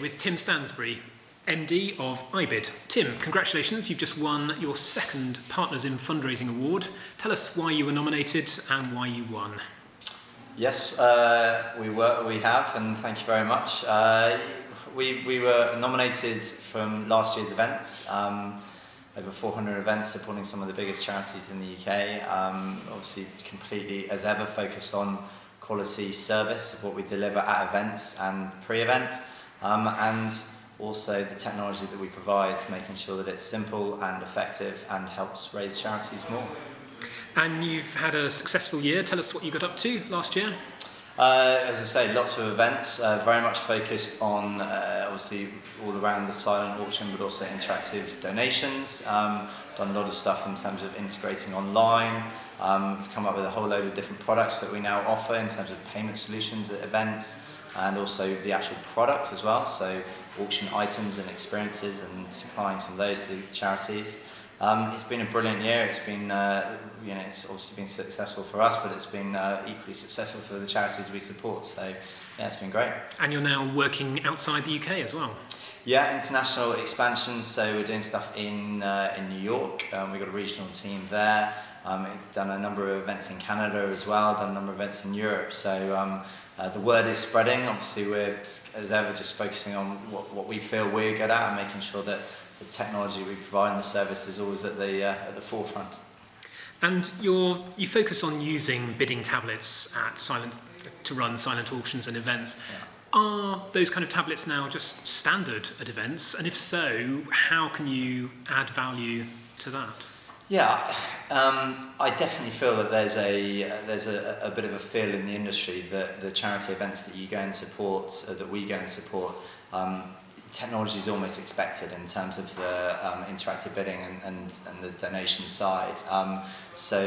with Tim Stansbury, MD of IBID. Tim, congratulations, you've just won your second Partners in Fundraising Award. Tell us why you were nominated and why you won. Yes, uh, we were, we have, and thank you very much. Uh, we, we were nominated from last year's events, um, over 400 events supporting some of the biggest charities in the UK. Um, obviously, completely, as ever, focused on quality service of what we deliver at events and pre-event, um, and also the technology that we provide, making sure that it's simple and effective and helps raise charities more. And you've had a successful year. Tell us what you got up to last year. Uh, as I say, lots of events, uh, very much focused on uh, obviously all around the silent auction, but also interactive donations. Um, done a lot of stuff in terms of integrating online. Um, we've come up with a whole load of different products that we now offer in terms of payment solutions at events and also the actual product as well. So auction items and experiences and supplying some of those to charities. Um, it's been a brilliant year. It's been, uh, you know, it's obviously been successful for us, but it's been uh, equally successful for the charities we support. So, yeah, it's been great. And you're now working outside the UK as well. Yeah, international expansion. So we're doing stuff in uh, in New York. Um, we've got a regional team there. Um, we've done a number of events in Canada as well. Done a number of events in Europe. So. Uh, the word is spreading. Obviously, we're, as ever, just focusing on what, what we feel we're good at and making sure that the technology we provide and the service is always at the, uh, at the forefront. And you you focus on using bidding tablets at silent, to run silent auctions and events. Yeah. Are those kind of tablets now just standard at events? And if so, how can you add value to that? Yeah, um, I definitely feel that there's a uh, there's a, a bit of a feel in the industry that the charity events that you go and support, uh, that we go and support, um, technology is almost expected in terms of the um, interactive bidding and, and, and the donation side. Um, so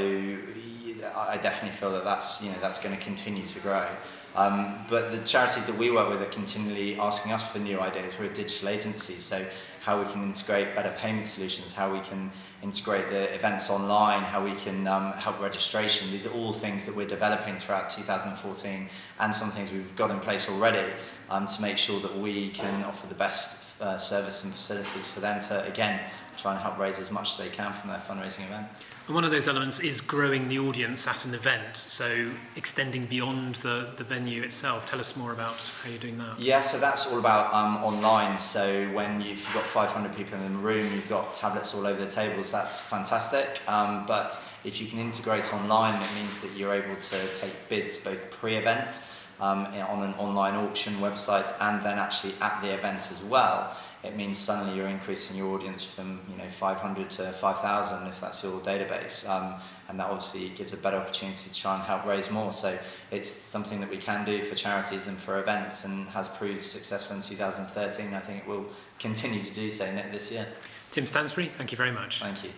I definitely feel that that's you know that's going to continue to grow. Um, but the charities that we work with are continually asking us for new ideas. We're a digital agency, so how we can integrate better payment solutions, how we can integrate the events online, how we can um, help registration. These are all things that we're developing throughout 2014 and some things we've got in place already um, to make sure that we can offer the best uh, service and facilities for them to, again, try and help raise as much as they can from their fundraising events. And one of those elements is growing the audience at an event, so extending beyond the, the venue itself. Tell us more about how you're doing that. Yeah, so that's all about um, online. So when you've got 500 people in the room, you've got tablets all over the tables, that's fantastic. Um, but if you can integrate online, it means that you're able to take bids both pre-event um, on an online auction website and then actually at the event as well it means suddenly you're increasing your audience from you know 500 to 5,000 if that's your database. Um, and that obviously gives a better opportunity to try and help raise more. So it's something that we can do for charities and for events and has proved successful in 2013. I think it will continue to do so this year. Tim Stansbury, thank you very much. Thank you.